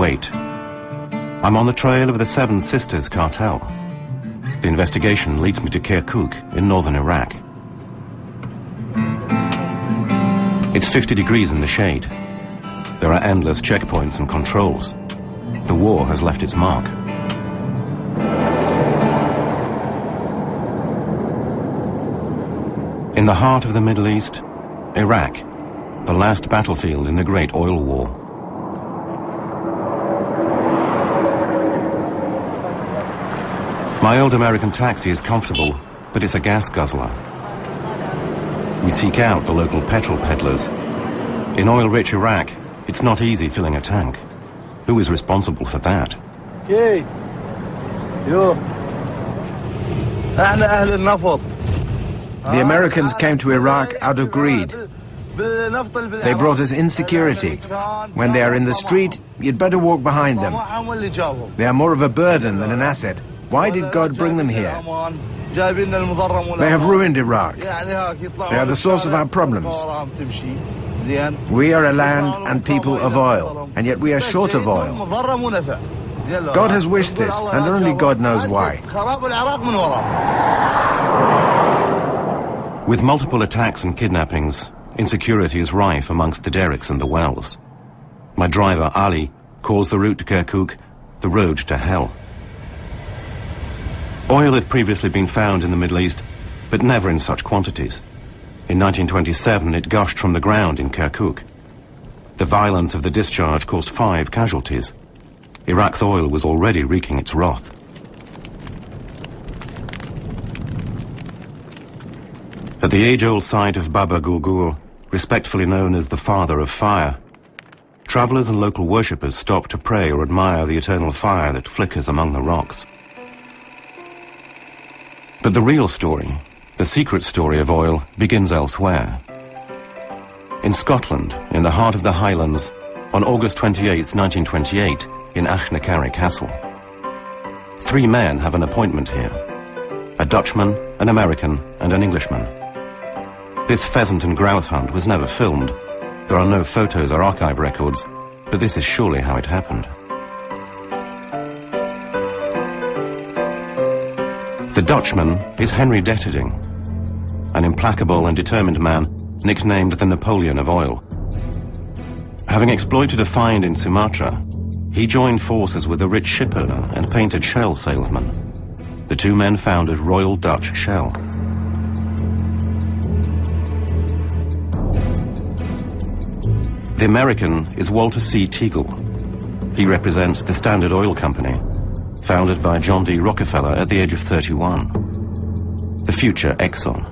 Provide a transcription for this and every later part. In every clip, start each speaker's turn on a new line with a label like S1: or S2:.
S1: Kuwait. I'm on the trail of the Seven Sisters cartel. The investigation leads me to Kirkuk in northern Iraq. It's 50 degrees in the shade. There are endless checkpoints and controls. The war has left its mark. In the heart of the Middle East, Iraq, the last battlefield in the Great Oil War. My old American taxi is comfortable, but it's a gas guzzler. We seek out the local petrol peddlers. In oil-rich Iraq, it's not easy filling a tank. Who is responsible for that?
S2: The Americans came to Iraq out of greed. They brought us insecurity. When they are in the street, you'd better walk behind them. They are more of a burden than an asset. Why did God bring them here? They have ruined Iraq. They are the source of our problems. We are a land and people of oil, and yet we are short of oil. God has wished this, and only God knows why.
S1: With multiple attacks and kidnappings, insecurity is rife amongst the derricks and the wells. My driver, Ali, calls the route to Kirkuk the road to hell. Oil had previously been found in the Middle East, but never in such quantities. In 1927, it gushed from the ground in Kirkuk. The violence of the discharge caused five casualties. Iraq's oil was already wreaking its wrath. At the age-old site of Baba Gurgur, respectfully known as the Father of Fire, travelers and local worshippers stop to pray or admire the eternal fire that flickers among the rocks. But the real story, the secret story of oil, begins elsewhere. In Scotland, in the heart of the Highlands, on August 28, 1928, in Achnacarry Castle. Three men have an appointment here. A Dutchman, an American, and an Englishman. This pheasant and grouse hunt was never filmed. There are no photos or archive records, but this is surely how it happened. The Dutchman is Henry Deterding, an implacable and determined man nicknamed the Napoleon of oil. Having exploited a find in Sumatra, he joined forces with a rich shipowner and painted shell salesman. The two men founded Royal Dutch Shell. The American is Walter C. Teagle. He represents the Standard Oil Company, founded by John D. Rockefeller at the age of 31. The future Exxon.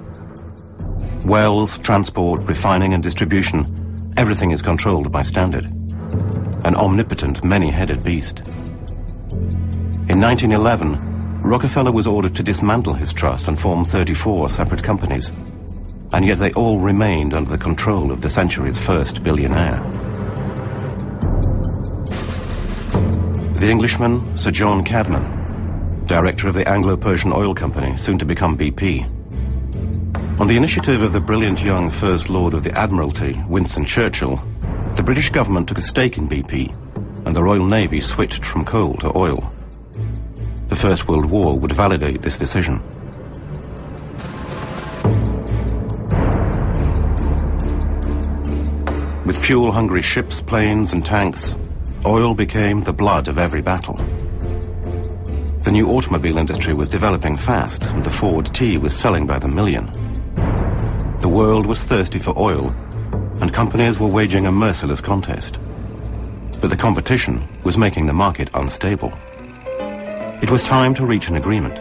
S1: Wells, transport, refining and distribution, everything is controlled by Standard. An omnipotent, many-headed beast. In 1911, Rockefeller was ordered to dismantle his trust and form 34 separate companies. And yet they all remained under the control of the century's first billionaire. The Englishman, Sir John Cadman, director of the Anglo-Persian Oil Company, soon to become BP. On the initiative of the brilliant young First Lord of the Admiralty, Winston Churchill, the British government took a stake in BP, and the Royal Navy switched from coal to oil. The First World War would validate this decision. With fuel-hungry ships, planes and tanks, oil became the blood of every battle. The new automobile industry was developing fast, and the Ford T was selling by the million. The world was thirsty for oil, and companies were waging a merciless contest. But the competition was making the market unstable. It was time to reach an agreement.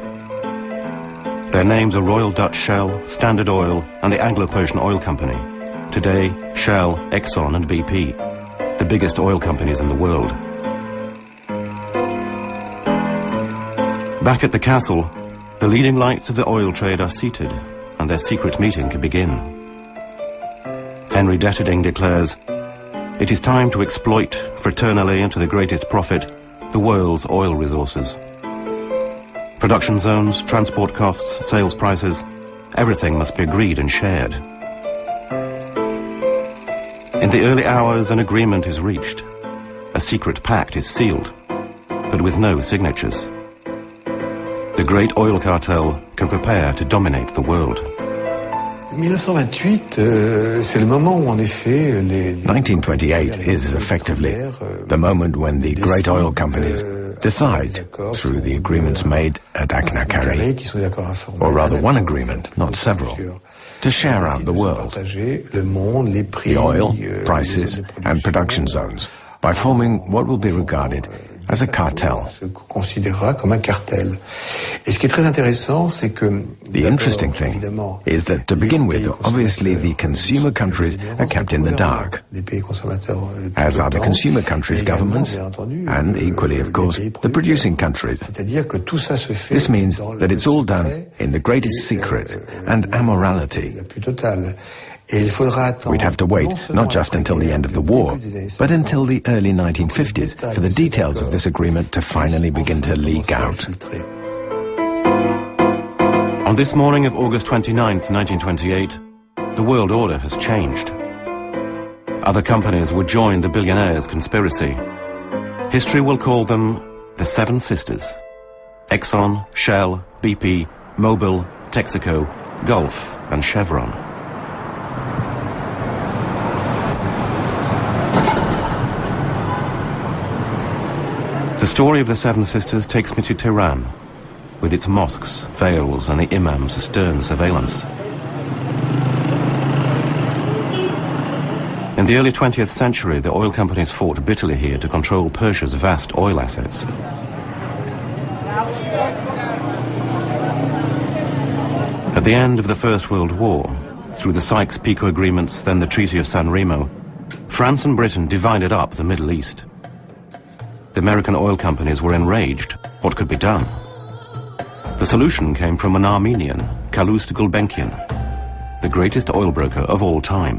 S1: Their names are Royal Dutch Shell, Standard Oil, and the Anglo-Persian Oil Company. Today, Shell, Exxon, and BP, the biggest oil companies in the world. Back at the castle, the leading lights of the oil trade are seated, and their secret meeting can begin. Henry Deterding declares, It is time to exploit, fraternally and to the greatest profit, the world's oil resources. Production zones, transport costs, sales prices, everything must be agreed and shared. In the early hours, an agreement is reached. A secret pact is sealed, but with no signatures. The great oil cartel can prepare to dominate the world.
S3: 1928 is effectively
S2: the moment when the great oil companies decide, through the agreements made at Achnacarry, or rather one agreement, not several, to share out the world, the oil, prices, and production zones, by forming what will be regarded as a cartel. The interesting thing is that to begin with, obviously the consumer countries are kept in the dark, as are the consumer countries' governments, and equally, of course, the producing countries. This means that it's all done in the greatest secret and amorality. We'd have to wait not just until the end of the war, but until the early 1950s for the details of this agreement to finally begin to leak out.
S1: On this morning of August 29, 1928, the world order has changed. Other companies would join the billionaires' conspiracy. History will call them the Seven Sisters. Exxon, Shell, BP, Mobil, Texaco, Gulf and Chevron. The story of the Seven Sisters takes me to Tehran, with its mosques, veils, and the imam's stern surveillance. In the early 20th century, the oil companies fought bitterly here to control Persia's vast oil assets. At the end of the First World War, through the Sykes-Picot agreements, then the Treaty of San Remo, France and Britain divided up the Middle East. The American oil companies were enraged. What could be done? The solution came from an Armenian, Calouste Gulbenkian, the greatest oil broker of all time.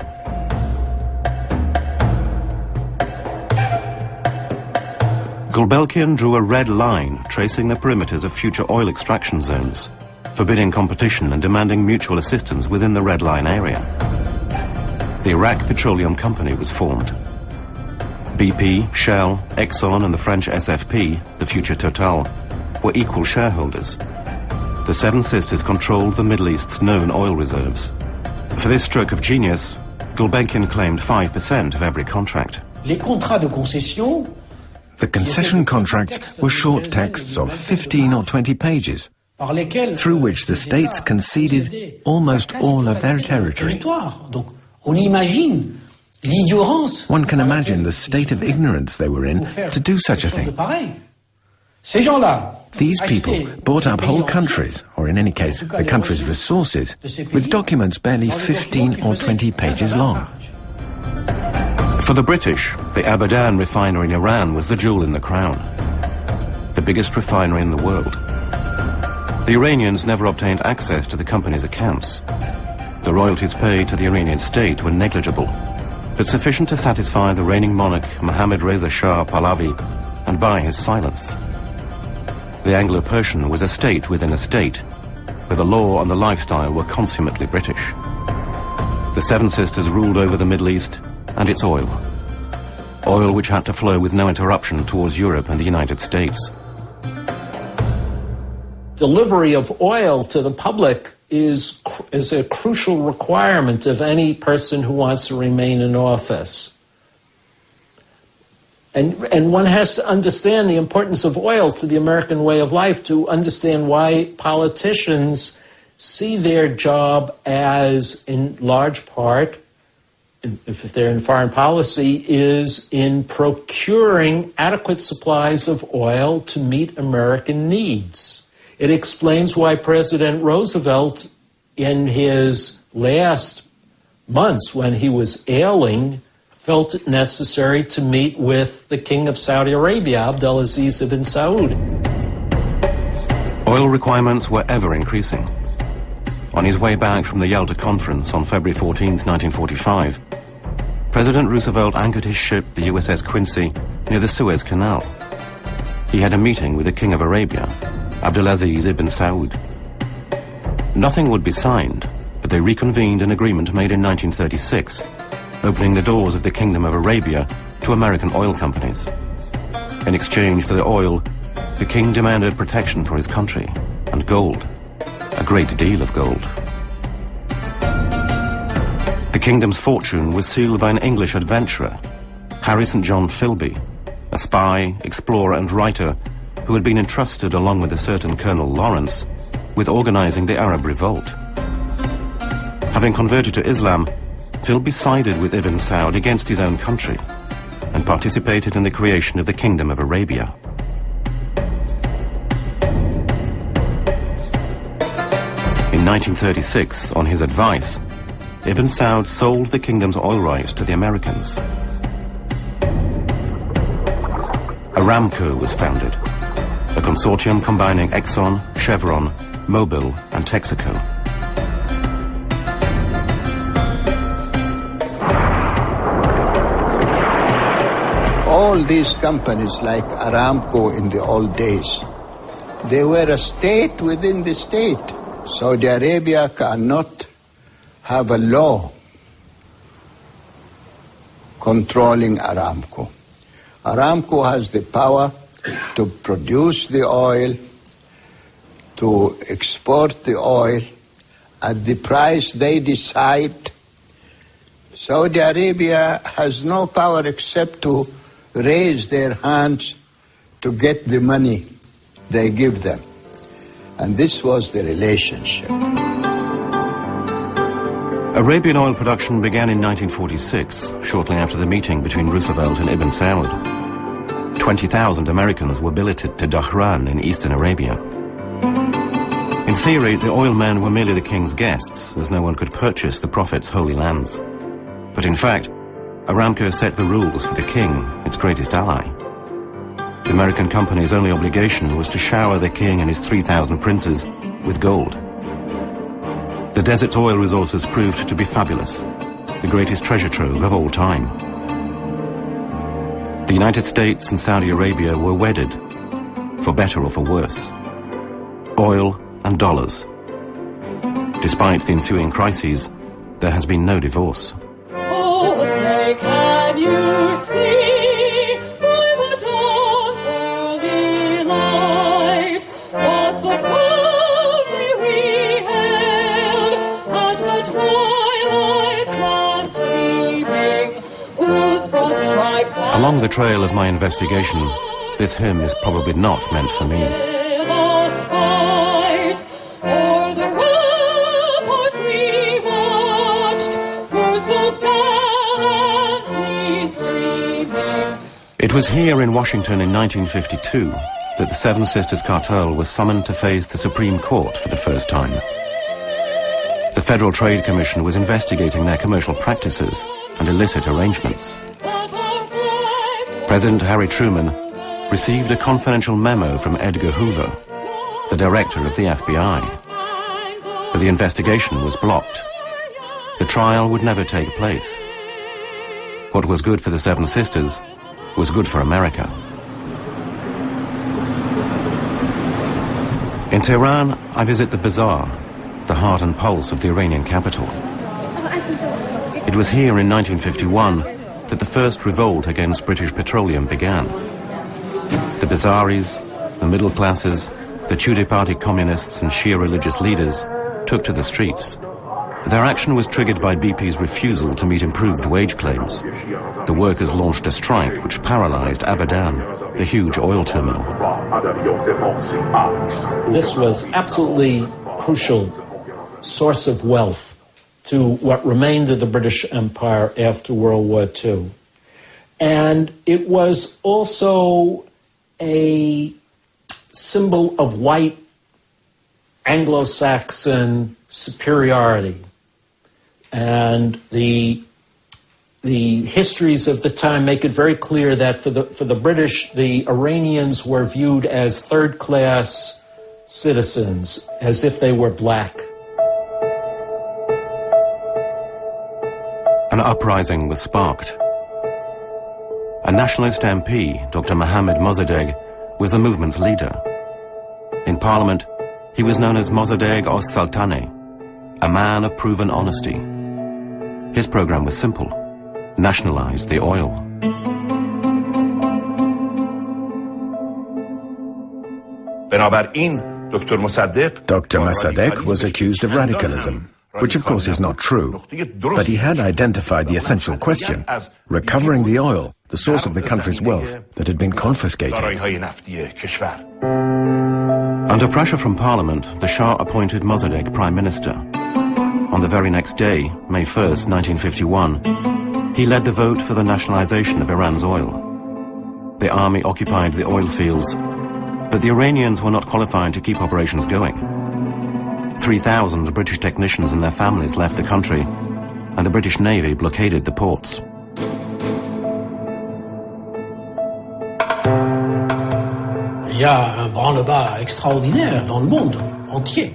S1: Gulbenkian drew a red line tracing the perimeters of future oil extraction zones, forbidding competition and demanding mutual assistance within the red line area. The Iraq Petroleum Company was formed. BP, Shell, Exxon and the French SFP, the future Total, were equal shareholders. The Seven Sisters controlled the Middle East's known oil reserves. For this stroke of genius, Gulbenkian claimed 5% of every contract.
S2: The concession contracts were short texts of 15 or 20 pages, through which the states conceded almost all of their territory. One can imagine the state of ignorance they were in to do such a thing. These people bought up whole countries, or in any case, the country's resources, with documents barely 15 or 20 pages long.
S1: For the British, the Abadan refinery in Iran was the jewel in the crown. The biggest refinery in the world. The Iranians never obtained access to the company's accounts. The royalties paid to the Iranian state were negligible but sufficient to satisfy the reigning monarch Mohammad Reza Shah Pahlavi and buy his silence. The Anglo-Persian was a state within a state, where the law and the lifestyle were consummately British. The Seven Sisters ruled over the Middle East and its oil. Oil which had to flow with no interruption towards Europe and the United States.
S4: Delivery of oil to the public is, is a crucial requirement of any person who wants to remain in office. And, and one has to understand the importance of oil to the American way of life to understand why politicians see their job as, in large part, if they're in foreign policy, is in procuring adequate supplies of oil to meet American needs. It explains why President Roosevelt, in his last months when he was ailing, felt it necessary to meet with the King of Saudi Arabia, Abdulaziz ibn Saud.
S1: Oil requirements were ever increasing. On his way back from the Yalta Conference on February 14, 1945, President Roosevelt anchored his ship, the USS Quincy, near the Suez Canal. He had a meeting with the King of Arabia, Abdulaziz ibn Saud. Nothing would be signed, but they reconvened an agreement made in 1936 opening the doors of the Kingdom of Arabia to American oil companies. In exchange for the oil, the king demanded protection for his country and gold, a great deal of gold. The kingdom's fortune was sealed by an English adventurer, Harry St. John Philby, a spy, explorer and writer who had been entrusted along with a certain Colonel Lawrence with organizing the Arab revolt. Having converted to Islam, Philby sided with Ibn Saud against his own country and participated in the creation of the Kingdom of Arabia. In 1936, on his advice, Ibn Saud sold the kingdom's oil rights to the Americans. Aramco was founded, a consortium combining Exxon, Chevron, Mobil and Texaco.
S5: All these companies like Aramco in the old days, they were a state within the state. Saudi Arabia cannot have a law controlling Aramco. Aramco has the power to produce the oil, to export the oil at the price they decide. Saudi Arabia has no power except to raise their hands to get the money they give them. And this was the relationship.
S1: Arabian oil production began in 1946, shortly after the meeting between Roosevelt and Ibn Saud. 20,000 Americans were billeted to Dhahran in eastern Arabia. In theory, the oil men were merely the king's guests, as no one could purchase the prophet's holy lands. But in fact, Aramco set the rules for the king, its greatest ally. The American company's only obligation was to shower the king and his 3,000 princes with gold. The desert's oil resources proved to be fabulous, the greatest treasure trove of all time. The United States and Saudi Arabia were wedded, for better or for worse. Oil and dollars. Despite the ensuing crises, there has been no divorce.
S6: Oh, say, can you see by the dawn's early light what so proudly we hailed at the twilight's last gleaming, whose broad stripes
S1: Along the trail of my investigation, this hymn is probably not meant for me. It was here in Washington in 1952 that the Seven Sisters cartel was summoned to face the Supreme Court for the first time. The Federal Trade Commission was investigating their commercial practices and illicit arrangements. President Harry Truman received a confidential memo from Edgar Hoover, the director of the FBI, but the investigation was blocked. The trial would never take place. What was good for the Seven Sisters was good for America. In Tehran, I visit the bazaar, the heart and pulse of the Iranian capital. It was here in 1951 that the first revolt against British petroleum began. The Bazaris, the middle classes, the Tudeh Party communists and Shia religious leaders took to the streets. Their action was triggered by BP's refusal to meet improved wage claims. The workers launched a strike which paralyzed Abadan, the huge oil terminal.
S4: This was absolutely crucial source of wealth to what remained of the British Empire after World War II. And it was also a symbol of white Anglo-Saxon superiority. And the the histories of the time make it very clear that for the for the British, the Iranians were viewed as third class citizens, as if they were black.
S1: An uprising was sparked. A nationalist MP, Dr. Mohammad Mossadegh, was the movement's leader. In parliament, he was known as Mossadegh or Saltane, a man of proven honesty. His program was simple Nationalize the oil.
S3: Dr. Mossadegh was accused of radicalism, which of course is not true. But he had identified the essential question, recovering the oil, the source of the country's wealth, that had been confiscated.
S1: Under pressure from Parliament, the Shah appointed Mossadegh Prime Minister. On the very next day, May 1st, 1951, he led the vote for the nationalization of Iran's oil. The army occupied the oil fields, but the Iranians were not qualified to keep operations going. 3,000 British technicians and their families left the country, and the British Navy blockaded the ports.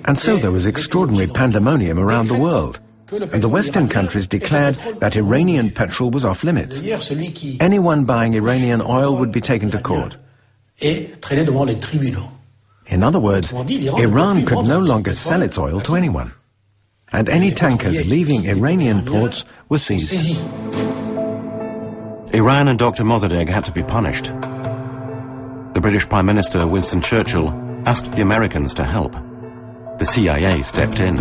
S3: And so there was extraordinary pandemonium around the world. And the Western countries declared that Iranian petrol was off limits. Anyone buying Iranian oil would be taken to court.
S7: Et traîné devant les tribunaux.
S3: In other words, Iran could no longer sell its oil to anyone. And any tankers leaving Iranian ports were seized.
S1: Iran and Dr. Mossadegh had to be punished. The British Prime Minister, Winston Churchill, asked the Americans to help. The CIA stepped in.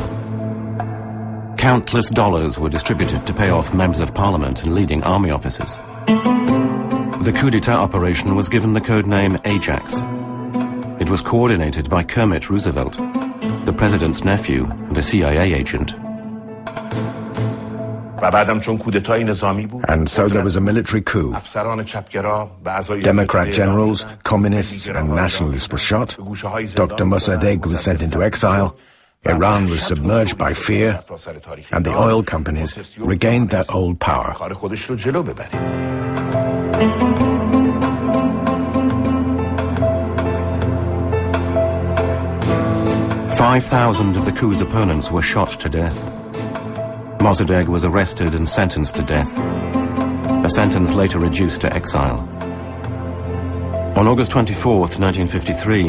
S1: Countless dollars were distributed to pay off members of parliament and leading army officers. The coup d'etat operation was given the code name Ajax. It was coordinated by Kermit Roosevelt, the president's nephew and a CIA agent.
S3: And so there was a military coup. Democrat generals, communists, and nationalists were shot. Dr. Mossadegh was sent into exile. Iran was submerged by fear, and the oil companies regained their old power.
S1: 5,000 of the coup's opponents were shot to death. Mossadegh was arrested and sentenced to death, a sentence later reduced to exile. On August 24, 1953,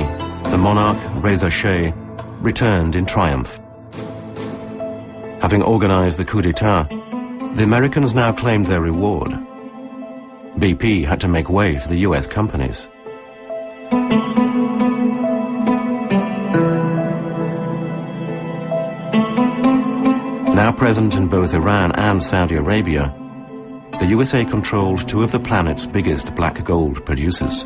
S1: the monarch, Reza Shah, returned in triumph. Having organized the coup d'etat, the Americans now claimed their reward. BP had to make way for the US companies. Now present in both Iran and Saudi Arabia, the USA controlled two of the planet's biggest black gold producers.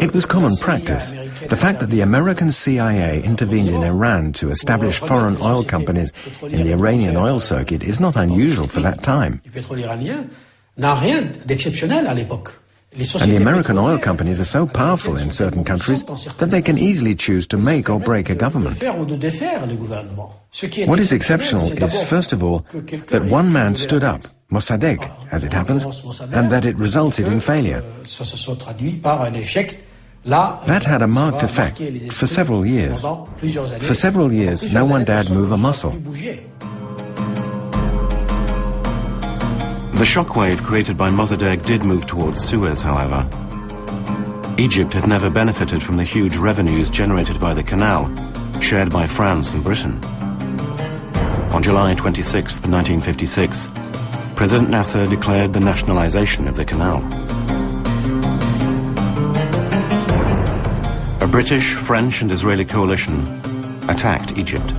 S3: It was common practice. The fact that the American CIA intervened in Iran to establish foreign oil companies in the Iranian oil circuit is not unusual for that time. And the American oil companies are so powerful in certain countries that they can easily choose to make or break a government. What is exceptional is, first of all, that one man stood up, Mossadegh, as it happens, and that it resulted in failure. That had a marked effect for several years. For several years, no one dared move a muscle.
S1: The shockwave created by Mossadegh did move towards Suez, however. Egypt had never benefited from the huge revenues generated by the canal, shared by France and Britain. On July 26, 1956, President Nasser declared the nationalization of the canal. A British, French and Israeli coalition attacked Egypt.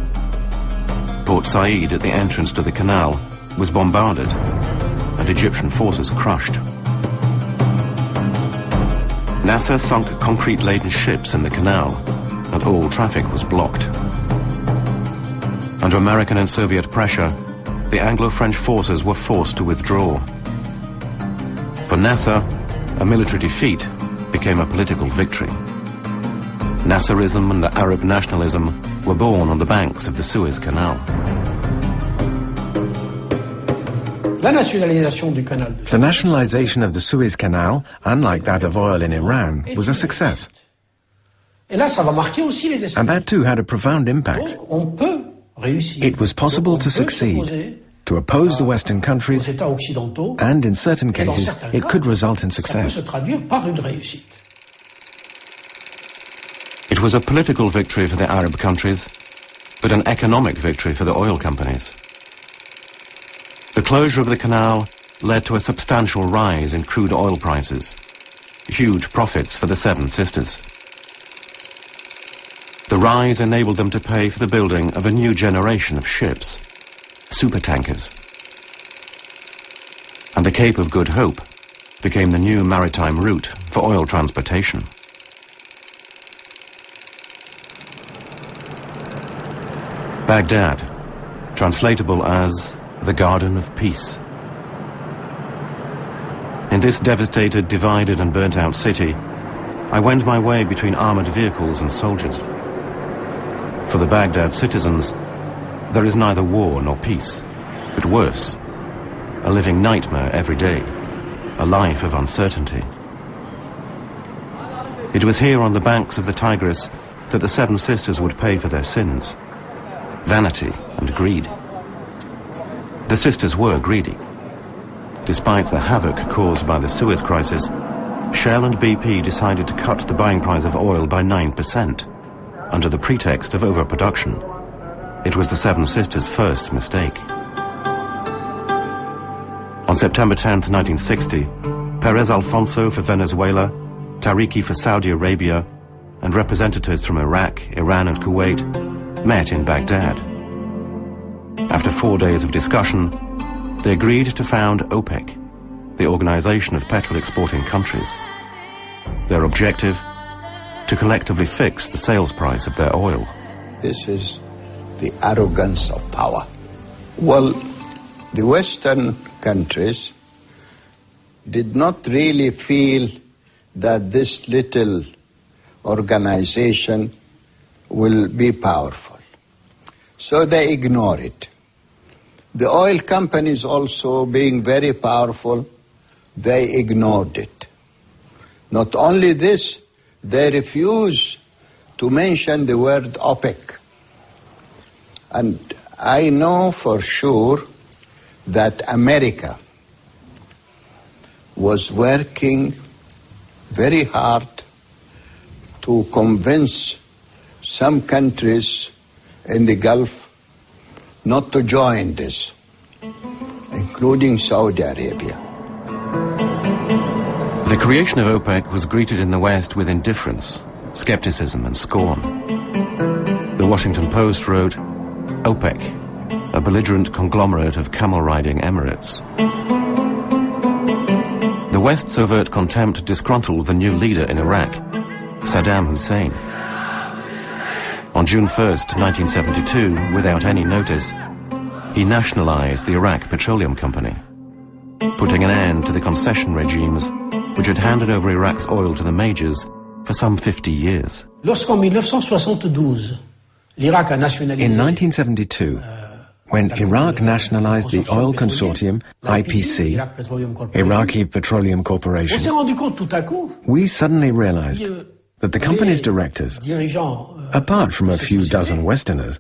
S1: Port Said at the entrance to the canal was bombarded and Egyptian forces crushed. Nasser sunk concrete-laden ships in the canal, and all traffic was blocked. Under American and Soviet pressure, the Anglo-French forces were forced to withdraw. For Nasser, a military defeat became a political victory. Nasserism and Arab nationalism were born on the banks of the Suez Canal.
S3: The nationalization of the Suez Canal, unlike that of oil in Iran, was a success. And that too had a profound impact. It was possible to succeed, to oppose the Western countries, and in certain cases, it could result in success.
S1: It It was a political victory for the Arab countries, but an economic victory for the oil companies. Closure of the canal led to a substantial rise in crude oil prices, huge profits for the Seven Sisters. The rise enabled them to pay for the building of a new generation of ships, supertankers. And the Cape of Good Hope became the new maritime route for oil transportation. Baghdad, translatable as the Garden of Peace. In this devastated, divided and burnt out city, I went my way between armored vehicles and soldiers. For the Baghdad citizens, there is neither war nor peace, but worse, a living nightmare every day, a life of uncertainty. It was here on the banks of the Tigris that the Seven Sisters would pay for their sins, vanity and greed. The sisters were greedy. Despite the havoc caused by the Suez crisis, Shell and BP decided to cut the buying price of oil by 9% under the pretext of overproduction. It was the Seven Sisters' first mistake. On September 10, 1960, Perez Alfonso for Venezuela, Tariki for Saudi Arabia, and representatives from Iraq, Iran and Kuwait met in Baghdad. After four days of discussion, they agreed to found OPEC, the Organization of Petrol Exporting Countries. Their objective? To collectively fix the sales price of their oil.
S5: This is the arrogance of power. Well, the Western countries did not really feel that this little organization will be powerful. So they ignore it. The oil companies also being very powerful, they ignored it. Not only this, they refuse to mention the word OPEC. And I know for sure that America was working very hard to convince some countries in the Gulf not to join this, including Saudi Arabia.
S1: The creation of OPEC was greeted in the West with indifference, skepticism and scorn. The Washington Post wrote, OPEC, a belligerent conglomerate of camel-riding emirates. The West's overt contempt disgruntled the new leader in Iraq, Saddam Hussein. On June 1st, 1972, without any notice, he nationalized the Iraq Petroleum Company, putting an end to the concession regimes which had handed over Iraq's oil to the majors for some 50 years.
S7: In
S3: 1972, when Iraq nationalized the oil consortium, IPC, Iraqi Petroleum Corporation, we suddenly realized that the company's directors, apart from a few dozen Westerners,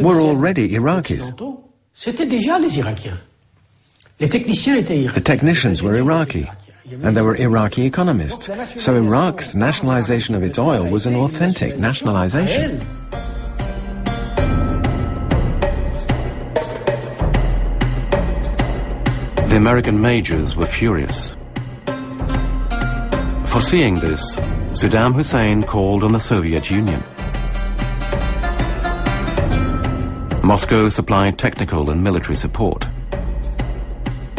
S3: were already Iraqis. The technicians were Iraqi, and there were Iraqi economists, so Iraq's nationalization of its oil was an authentic nationalization.
S1: The American majors were furious. Foreseeing this, Saddam Hussein called on the Soviet Union. Moscow supplied technical and military support.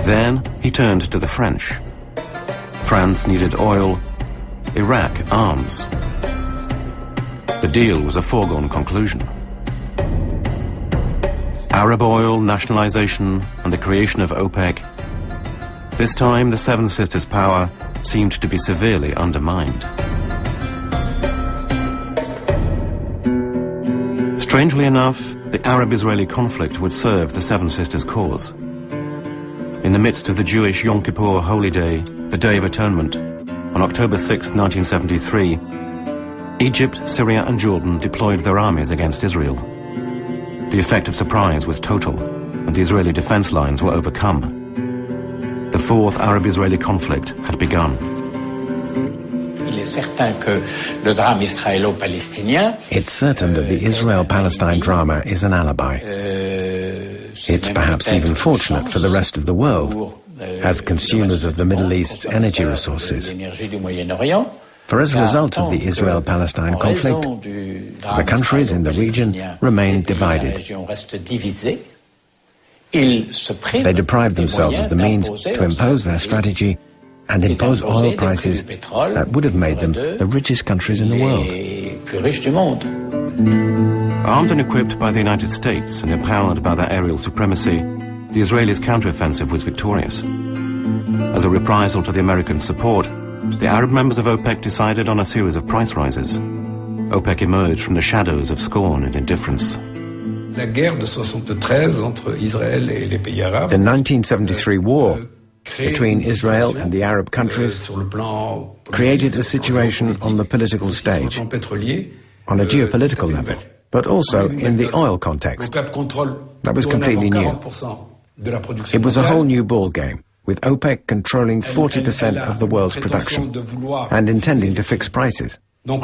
S1: Then he turned to the French. France needed oil, Iraq arms. The deal was a foregone conclusion. Arab oil nationalization and the creation of OPEC. This time the Seven Sisters' power seemed to be severely undermined. Strangely enough, the Arab-Israeli conflict would serve the Seven Sisters' cause. In the midst of the Jewish Yom Kippur holy day, the Day of Atonement, on October 6, 1973, Egypt, Syria and Jordan deployed their armies against Israel. The effect of surprise was total, and the Israeli defense lines were overcome. The fourth Arab-Israeli conflict had begun.
S3: It's certain that the Israel-Palestine drama is an alibi. It's perhaps even fortunate for the rest of the world, as consumers of the Middle East's energy resources. For as a result of the Israel-Palestine conflict, the countries in the region remain divided. They deprive themselves of the means to impose their strategy and impose oil prices that would have made them the richest countries in the world.
S1: Armed and equipped by the United States and empowered by their aerial supremacy, the Israelis' counteroffensive was victorious. As a reprisal to the American support, the Arab members of OPEC decided on a series of price rises. OPEC emerged from the shadows of scorn and indifference.
S3: The 1973 war between Israel and the Arab countries created a situation on the political stage, on a geopolitical level, but also in the oil context. That was completely new. It was a whole new ball game, with OPEC controlling 40% of the world's production and intending to fix prices. So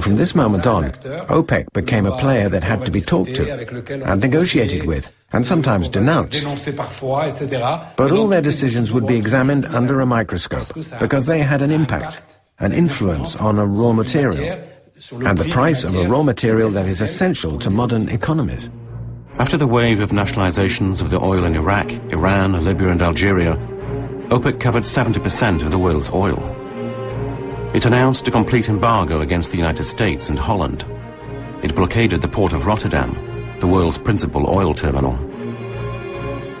S3: from this moment on, OPEC became a player that had to be talked to and negotiated with and sometimes denounced. But all their decisions would be examined under a microscope because they had an impact, an influence on a raw material, and the price of a raw material that is essential to modern economies.
S1: After the wave of nationalizations of the oil in Iraq, Iran, Libya and Algeria, OPEC covered 70% of the world's oil. It announced a complete embargo against the United States and Holland. It blockaded the port of Rotterdam, the world's principal oil terminal.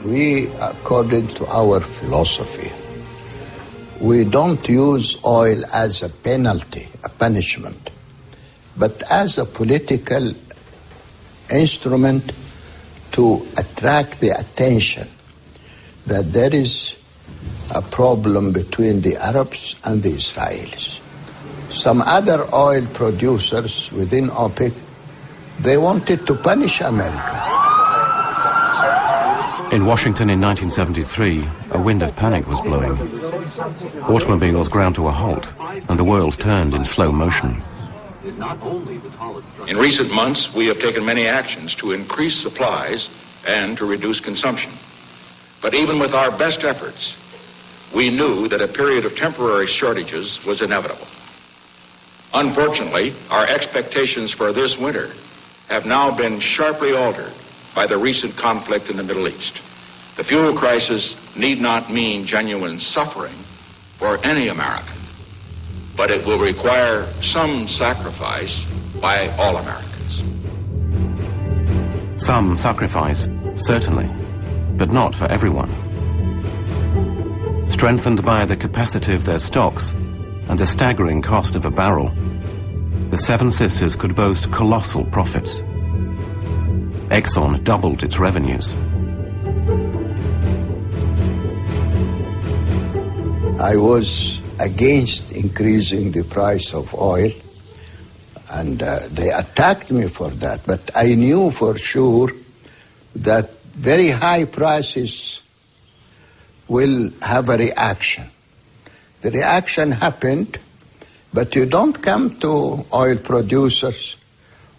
S5: We, according to our philosophy, we don't use oil as a penalty, a punishment, but as a political instrument to attract the attention that there is a problem between the Arabs and the Israelis. Some other oil producers within OPEC, they wanted to punish America.
S1: In Washington in 1973, a wind of panic was blowing. Automobiles ground to a halt, and the world turned in slow motion.
S8: In recent months, we have taken many actions to increase supplies and to reduce consumption. But even with our best efforts, we knew that a period of temporary shortages was inevitable. Unfortunately, our expectations for this winter have now been sharply altered by the recent conflict in the Middle East. The fuel crisis need not mean genuine suffering for any American, but it will require some sacrifice by all Americans.
S1: Some sacrifice, certainly, but not for everyone. Strengthened by the capacity of their stocks and the staggering cost of a barrel, the Seven Sisters could boast colossal profits. Exxon doubled its revenues.
S5: I was against increasing the price of oil, and uh, they attacked me for that. But I knew for sure that very high prices will have a reaction. The reaction happened, but you don't come to oil producers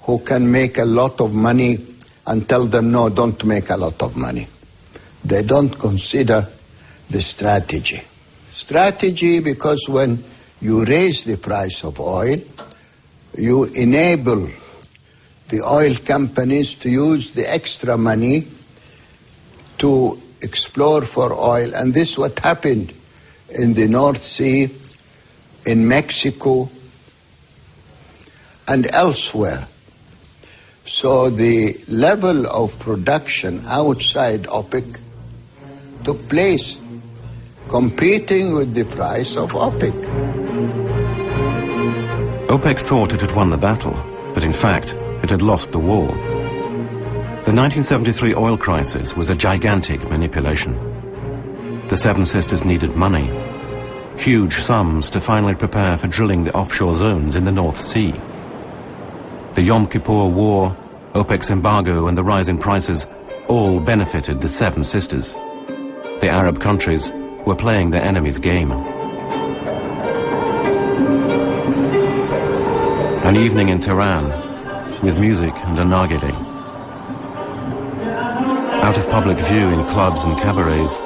S5: who can make a lot of money and tell them, no, don't make a lot of money. They don't consider the strategy. Strategy because when you raise the price of oil, you enable the oil companies to use the extra money to explore for oil. And this is what happened in the North Sea, in Mexico, and elsewhere. So the level of production outside OPEC took place, competing with the price of OPEC.
S1: OPEC thought it had won the battle, but in fact, it had lost the war. The 1973 oil crisis was a gigantic manipulation. The Seven Sisters needed money, huge sums to finally prepare for drilling the offshore zones in the North Sea. The Yom Kippur War, OPEC's embargo and the rise in prices all benefited the Seven Sisters. The Arab countries were playing their enemy's game. An evening in Tehran with music and a nargile. Out of public view in clubs and cabarets,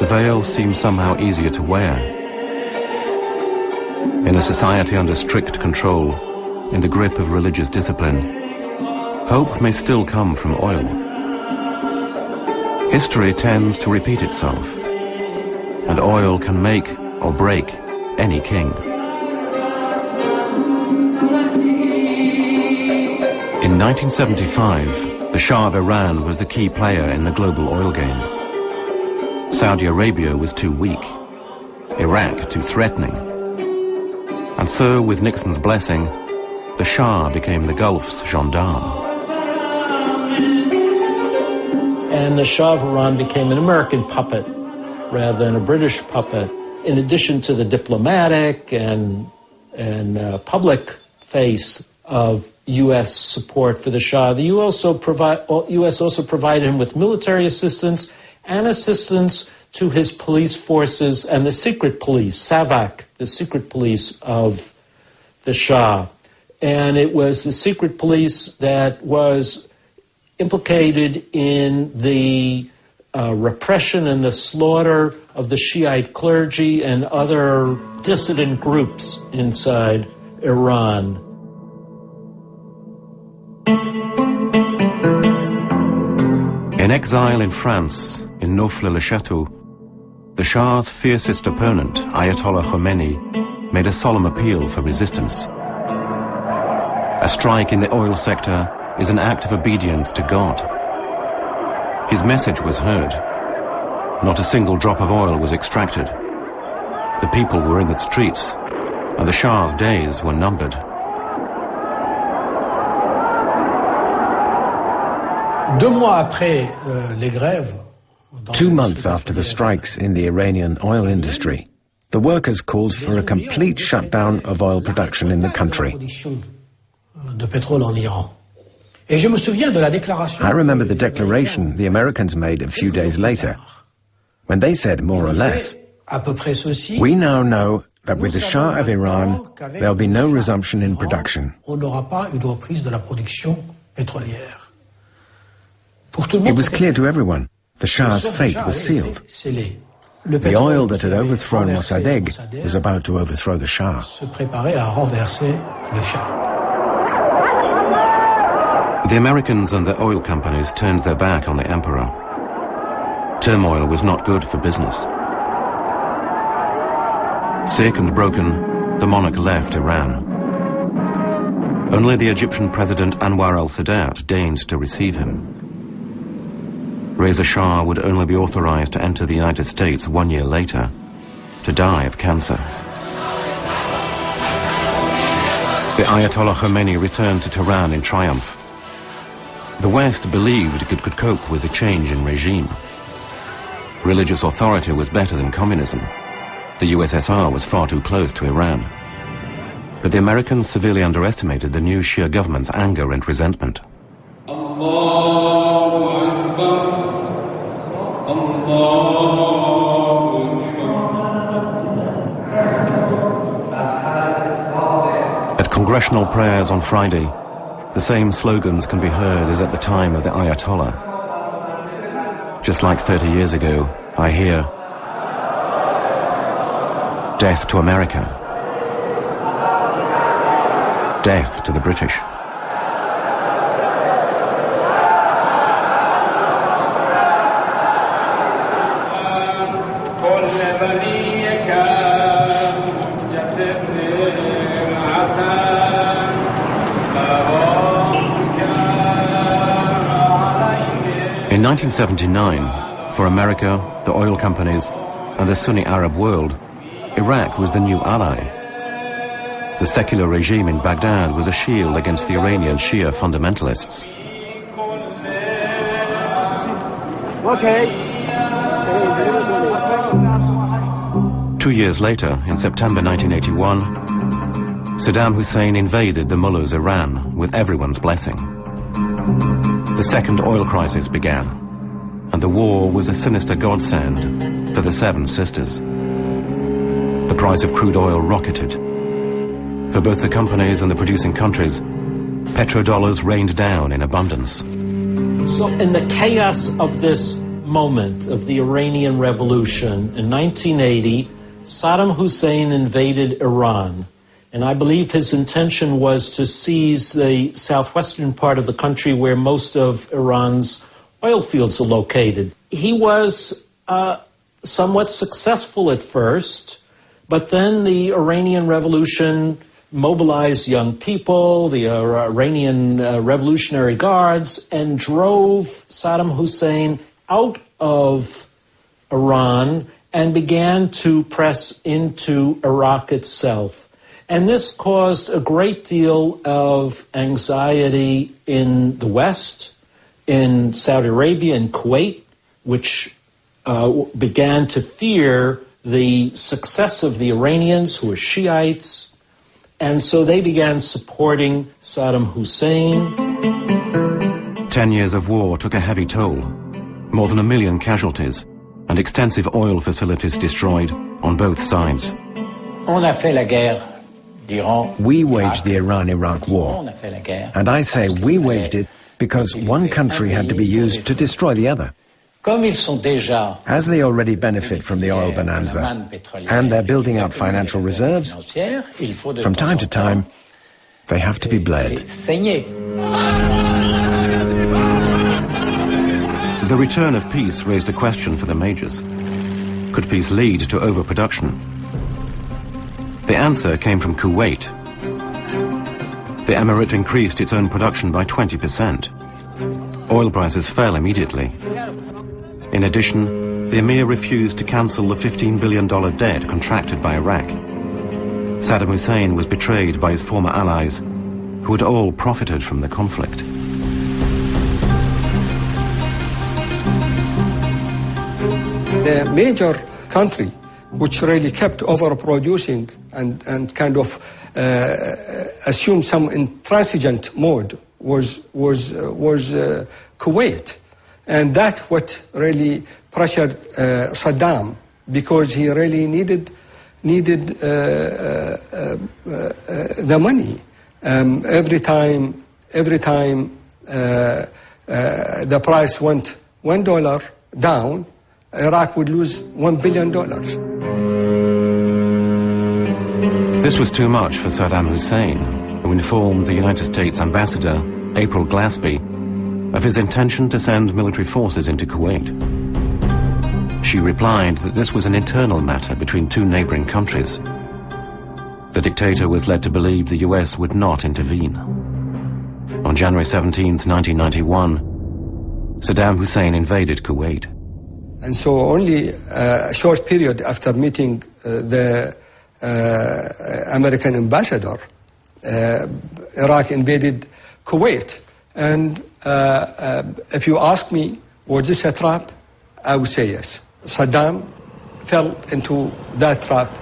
S1: the veil seems somehow easier to wear. In a society under strict control, in the grip of religious discipline, hope may still come from oil. History tends to repeat itself, and oil can make or break any king. In 1975, the Shah of Iran was the key player in the global oil game. Saudi Arabia was too weak, Iraq too threatening. And so, with Nixon's blessing, the Shah became the Gulf's gendarme.
S4: And the Shah of Iran became an American puppet rather than a British puppet. In addition to the diplomatic and, and uh, public face of U.S. support for the Shah, the U.S. also, provide, U.S. also provided him with military assistance and assistance to his police forces and the secret police, SAVAK, the secret police of the Shah. And it was the secret police that was implicated in the uh, repression and the slaughter of the Shiite clergy and other dissident groups inside Iran.
S1: In exile in France, in Neauphle-le-Château, the Shah's fiercest opponent, Ayatollah Khomeini, made a solemn appeal for resistance. A strike in the oil sector is an act of obedience to God. His message was heard. Not a single drop of oil was extracted. The people were in the streets, and the Shah's days were numbered.
S2: Deux mois après Euh, Two months after the strikes in the Iranian oil industry, the workers called for a complete shutdown of oil production in the country. I remember the declaration the Americans made a few days later, when they said more or less, we now know that with the Shah of Iran, there'll be no resumption in production. It was clear to everyone the Shah's fate was sealed. The oil that had overthrown Mossadegh was about to overthrow the Shah.
S1: The Americans and the oil companies turned their back on the emperor. Turmoil was not good for business. Sick and broken, the monarch left Iran. Only the Egyptian president Anwar al-Sadat deigned to receive him. Reza Shah would only be authorized to enter the United States one year later, to die of cancer. The Ayatollah Khomeini returned to Tehran in triumph. The West believed it could cope with the change in regime. Religious authority was better than communism. The USSR was far too close to Iran. But the Americans severely underestimated the new Shia government's anger and resentment. At congressional prayers on Friday, the same slogans can be heard as at the time of the Ayatollah. Just like 30 years ago, I hear, Death to America. Death to the British. In 1979, for America, the oil companies, and the Sunni Arab world, Iraq was the new ally. The secular regime in Baghdad was a shield against the Iranian Shia fundamentalists.
S9: Okay.
S1: Two years later, in September 1981, Saddam Hussein invaded the mullah's Iran with everyone's blessing. The second oil crisis began, and the war was a sinister godsend for the Seven Sisters. The price of crude oil rocketed. For both the companies and the producing countries, petrodollars rained down in abundance.
S4: So, in the chaos of this moment of the Iranian Revolution in 1980, Saddam Hussein invaded Iran. And I believe his intention was to seize the southwestern part of the country where most of Iran's oil fields are located. He was uh, somewhat successful at first, but then the Iranian Revolution mobilized young people, the Iranian uh, Revolutionary Guards, and drove Saddam Hussein out of Iran and began to press into Iraq itself. And this caused a great deal of anxiety in the West, in Saudi Arabia and Kuwait, which uh, began to fear the success of the Iranians, who were Shiites, and so they began supporting Saddam Hussein.
S1: Ten years of war took a heavy toll. More than a million casualties and extensive oil facilities destroyed on both sides.
S3: We waged the Iran-Iraq war. And I say we waged it because one country had to be used to destroy the other. As they already benefit from the oil bonanza and they're building up financial reserves, from time to time, they have to be bled.
S1: The return of peace raised a question for the majors. Could peace lead to overproduction? The answer came from Kuwait. The emirate increased its own production by 20%. Oil prices fell immediately. In addition, the emir refused to cancel the $15 billion debt contracted by Iraq. Saddam Hussein was betrayed by his former allies, who had all profited from the conflict.
S10: The major country which really kept overproducing and, and kind of uh, assumed some intransigent mode was, was, uh, was uh, Kuwait. And that what really pressured uh, Saddam because he really needed needed uh, uh, the money. Um, every time, every time the price went one dollar down, Iraq would lose one billion dollars.
S1: This was too much for Saddam Hussein, who informed the United States ambassador, April Glaspie, of his intention to send military forces into Kuwait. She replied that this was an internal matter between two neighboring countries. The dictator was led to believe the US would not intervene. On January 17, 1991, Saddam Hussein invaded Kuwait.
S10: And so only a short period after meeting uh, the uh, American ambassador, uh, Iraq invaded Kuwait. And uh, uh, if you ask me, was this a trap? I would say yes. Saddam fell into that trap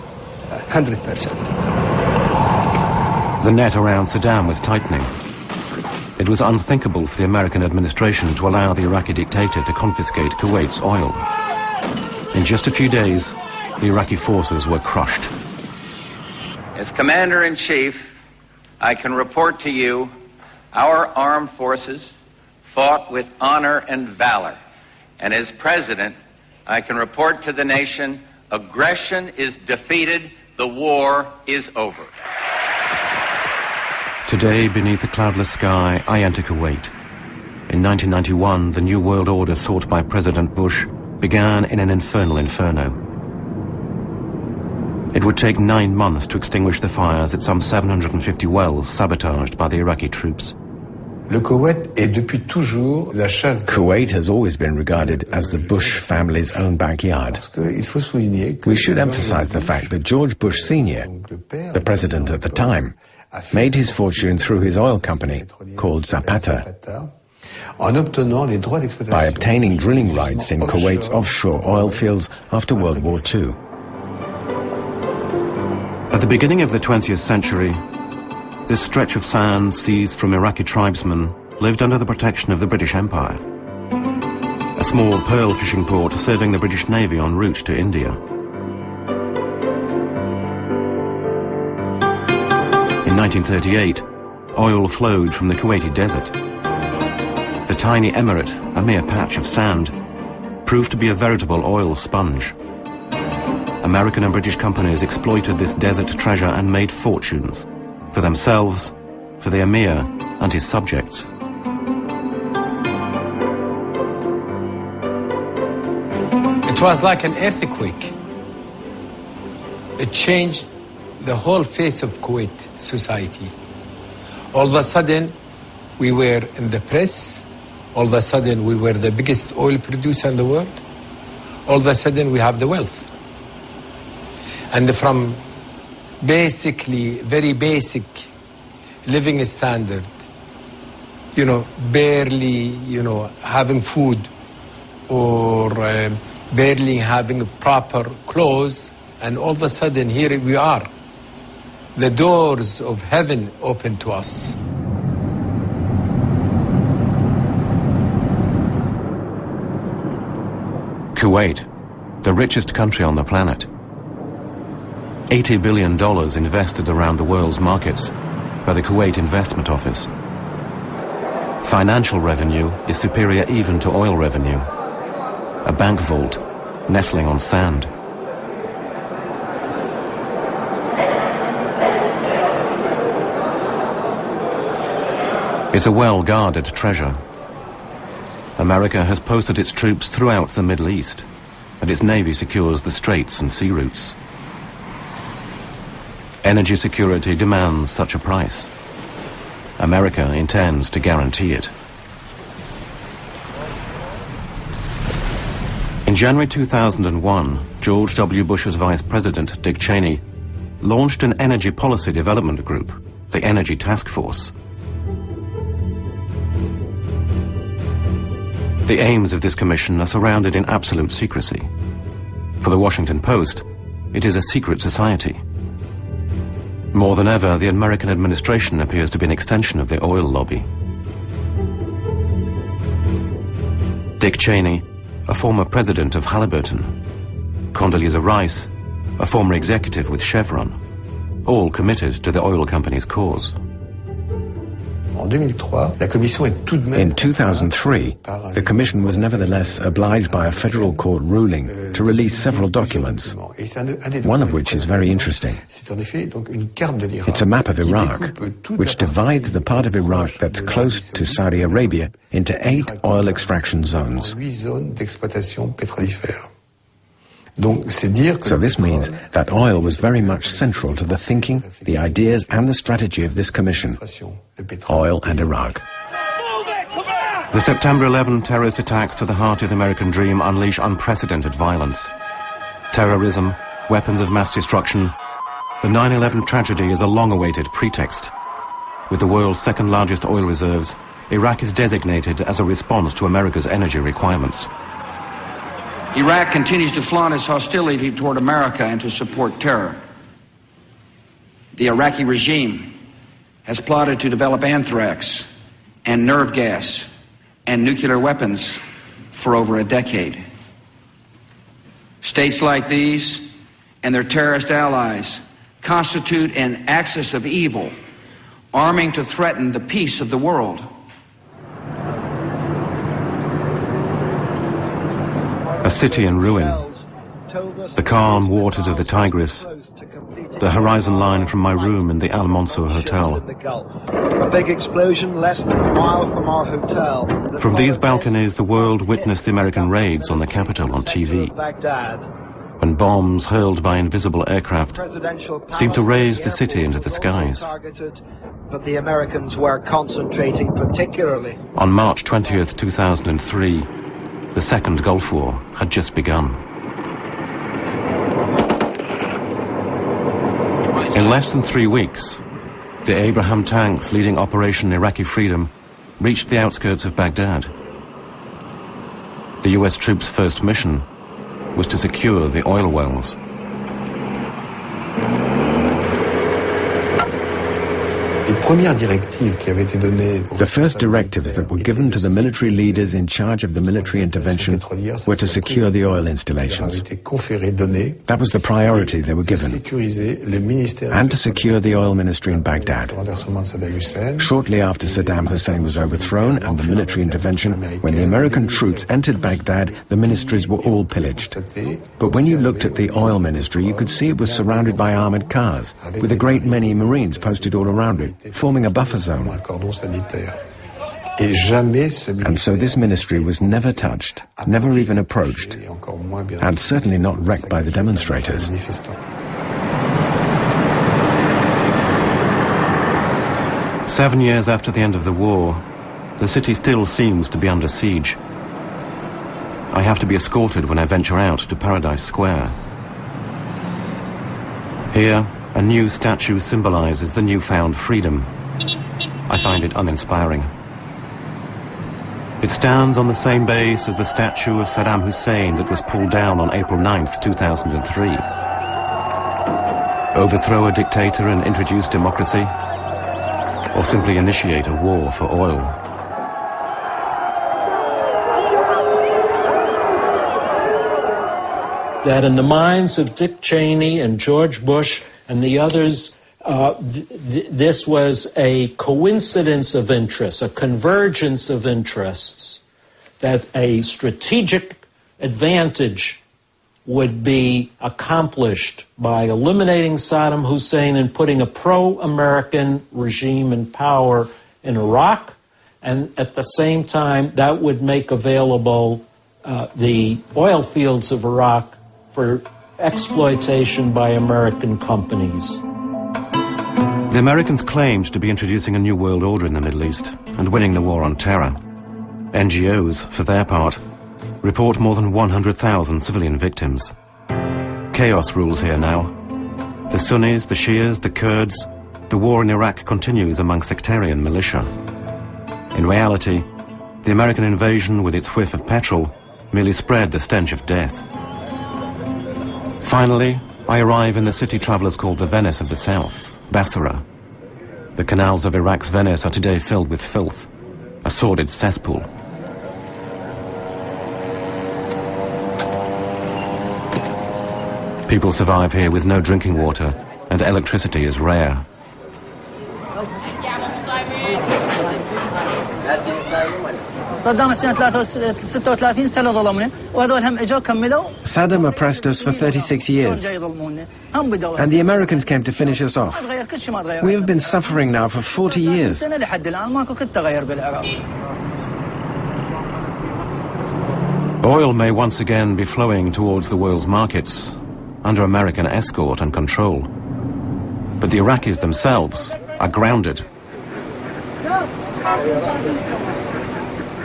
S10: 100%.
S1: The net around Saddam was tightening. It was unthinkable for the American administration to allow the Iraqi dictator to confiscate Kuwait's oil. In just a few days, the Iraqi forces were crushed.
S11: As Commander-in-Chief, I can report to you our armed forces fought with honor and valor. And as president, I can report to the nation aggression is defeated, the war is over.
S1: Today, beneath a cloudless sky, I enter Kuwait. In 1991, the New World Order sought by President Bush began in an infernal inferno. It would take nine months to extinguish the fires at some 750 wells sabotaged by the Iraqi troops.
S3: Kuwait has always been regarded as the Bush family's own backyard. We should emphasize the fact that George Bush Sr., the president at the time, made his fortune through his oil company called Zapata by obtaining drilling rights in Kuwait's offshore oil fields after World War II.
S1: At the beginning of the 20th century, this stretch of sand seized from Iraqi tribesmen lived under the protection of the British Empire. A small pearl fishing port serving the British Navy en route to India. In 1938, oil flowed from the Kuwaiti desert. The tiny emirate, a mere patch of sand, proved to be a veritable oil sponge. American and British companies exploited this desert treasure and made fortunes for themselves, for the emir and his subjects.
S12: It was like an earthquake. It changed the whole face of Kuwait society. All of a sudden, we were in the press. All of a sudden, we were the biggest oil producer in the world. All of a sudden, we have the wealth. And from basically very basic living standard, you know, barely, you know, having food or uh, barely having proper clothes, and all of a sudden here we are. The doors of heaven open to us.
S1: Kuwait, the richest country on the planet. $80 billion invested around the world's markets by the Kuwait Investment Office. Financial revenue is superior even to oil revenue. A bank vault nestling on sand. It's a well-guarded treasure. America has posted its troops throughout the Middle East, and its navy secures the straits and sea routes. Energy security demands such a price. America intends to guarantee it. In January 2001, George W. Bush's Vice President, Dick Cheney, launched an energy policy development group, the Energy Task Force. The aims of this commission are surrounded in absolute secrecy. For the Washington Post, it is a secret society. More than ever, the American administration appears to be an extension of the oil lobby. Dick Cheney, a former president of Halliburton, Condoleezza Rice, a former executive with Chevron, all committed to the oil company's cause.
S3: In 2003, the Commission was nevertheless obliged by a federal court ruling to release several documents, one of which is very interesting. It's a map of Iraq, which divides the part of Iraq that's close to Saudi Arabia into eight oil extraction zones. So this means that oil was very much central to the thinking, the ideas and the strategy of this commission. Oil and Iraq.
S1: The September 11 terrorist attacks to the heart of the American dream unleash unprecedented violence. Terrorism, weapons of mass destruction. The 9-11 tragedy is a long-awaited pretext. With the world's second largest oil reserves, Iraq is designated as a response to America's energy requirements.
S13: Iraq continues to flaunt its hostility toward America and to support terror. The Iraqi regime has plotted to develop anthrax and nerve gas and nuclear weapons for over a decade. States like these and their terrorist allies constitute an axis of evil, arming to threaten the peace of the world.
S1: City in ruin. The calm waters of the Tigris. The horizon line from my room in the Al Mansour Hotel.
S9: A big explosion less than a mile from our hotel.
S1: From these balconies, the world witnessed the American raids on the capital on TV.
S9: Baghdad.
S1: When bombs hurled by invisible aircraft seemed to raise the city into the skies.
S9: Targeted, but the Americans were concentrating particularly
S1: On March 20th, 2003, the Second Gulf War had just begun. In less than three weeks, the Abrams tanks leading Operation Iraqi Freedom reached the outskirts of Baghdad. The US troops' first mission was to secure the oil wells.
S3: The first directives that were given to the military leaders in charge of the military intervention were to secure the oil installations. That was the priority they were given. And to secure the oil ministry in Baghdad. Shortly after Saddam Hussein was overthrown and the military intervention, when the American troops entered Baghdad, the ministries were all pillaged. But when you looked at the oil ministry, you could see it was surrounded by armored cars, with a great many Marines posted all around it, forming a buffer zone. And so this ministry was never touched, never even approached, and certainly not wrecked by the demonstrators.
S1: Seven years after the end of the war, the city still seems to be under siege. I have to be escorted when I venture out to Paradise Square. Here, a new statue symbolizes the newfound freedom. I find it uninspiring. It stands on the same base as the statue of Saddam Hussein that was pulled down on April 9th, 2003. Overthrow a dictator and introduce democracy? Or simply initiate a war for oil?
S4: That in the minds of Dick Cheney and George Bush and the others, uh, th th this was a coincidence of interests, a convergence of interests, that a strategic advantage would be accomplished by eliminating Saddam Hussein and putting a pro American regime in power in Iraq. And at the same time, that would make available uh, the oil fields of Iraq for exploitation by American companies.
S1: The Americans claimed to be introducing a new world order in the Middle East and winning the war on terror. NGOs, for their part, report more than 100,000 civilian victims. Chaos rules here now. The Sunnis, the Shias, the Kurds, the war in Iraq continues among sectarian militia. In reality, the American invasion with its whiff of petrol merely spread the stench of death. Finally, I arrive in the city travelers call the Venice of the South, Basra. The canals of Iraq's Venice are today filled with filth, a sordid cesspool. People survive here with no drinking water, and electricity is rare.
S2: Saddam oppressed us for 36 years. And the Americans came to finish us off. We have been suffering now for 40 years.
S1: Oil may once again be flowing towards the world's markets under American escort and control. But the Iraqis themselves are grounded.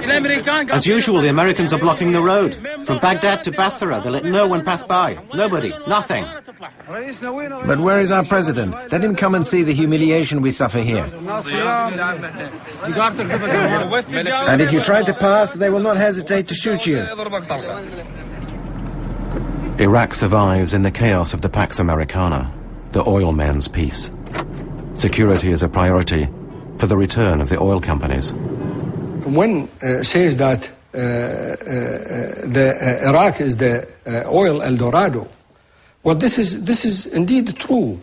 S14: As usual, the Americans are blocking the road. From Baghdad to Basra, they let no one pass by. Nobody. Nothing.
S2: But where is our president? Let him come and see the humiliation we suffer here. And if you try to pass, they will not hesitate to shoot you.
S1: Iraq survives in the chaos of the Pax Americana, the oil men's peace. Security is a priority for the return of the oil companies.
S10: One uh, says that uh, uh, the, Iraq is the oil El Dorado. Well, this is, this is indeed true.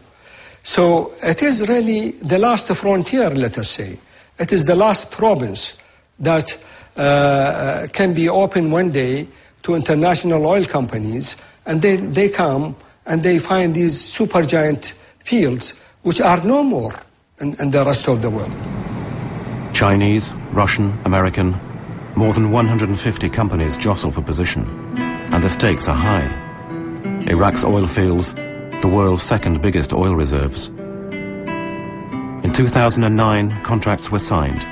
S10: So it is really the last frontier, let us say. It is the last province that uh, can be open one day to international oil companies, and they, they come and they find these supergiant fields which are no more in, in the rest of the world.
S1: Chinese, Russian, American, more than 150 companies jostle for position, and the stakes are high. Iraq's oil fields, the world's second biggest oil reserves. In 2009, contracts were signed,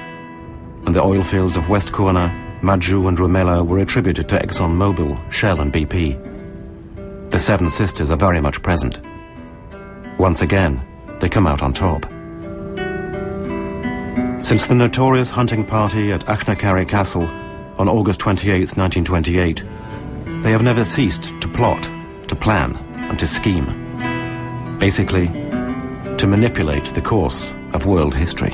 S1: and the oil fields of West Qurna, Majnoon and Rumaila were attributed to ExxonMobil, Shell and BP. The Seven Sisters are very much present. Once again, they come out on top. Since the notorious hunting party at Achnacarry Castle on August 28, 1928, they have never ceased to plot, to plan, and to scheme. Basically, to manipulate the course of world history.